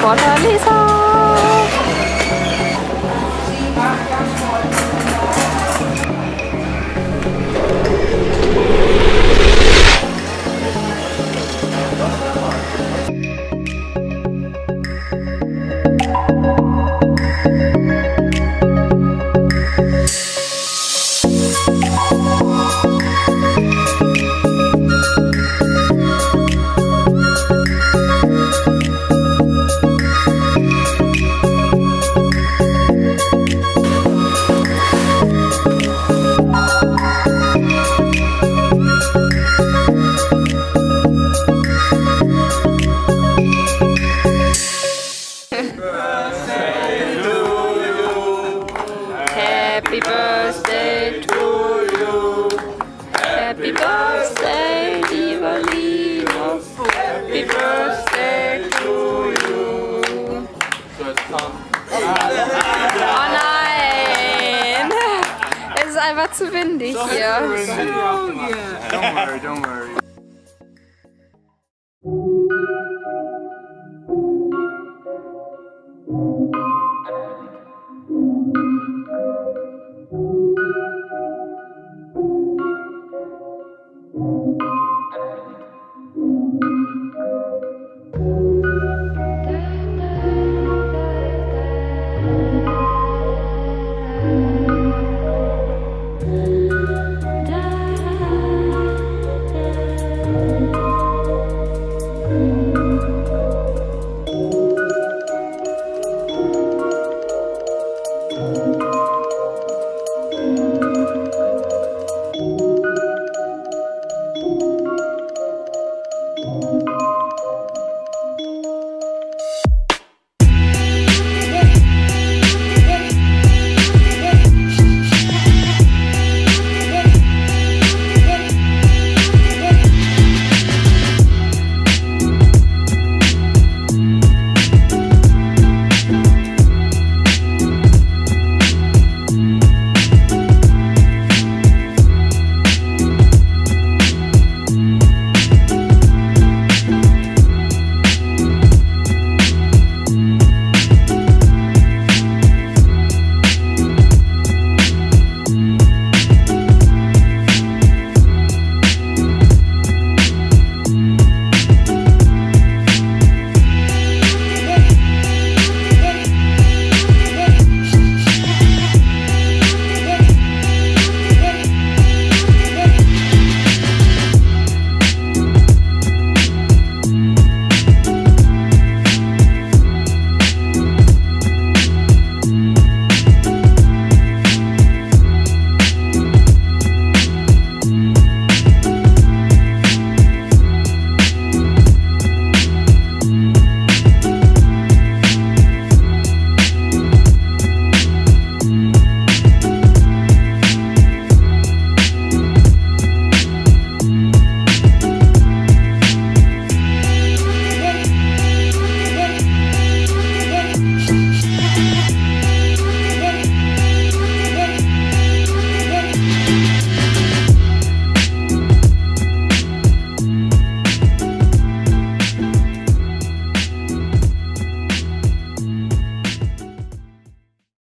Fortaleza. Happy Happy Birthday, lieber Linus. Happy Birthday to you. So, jetzt kommt. Oh nein! Es ist einfach zu windig hier. So windig. Don't worry, don't worry.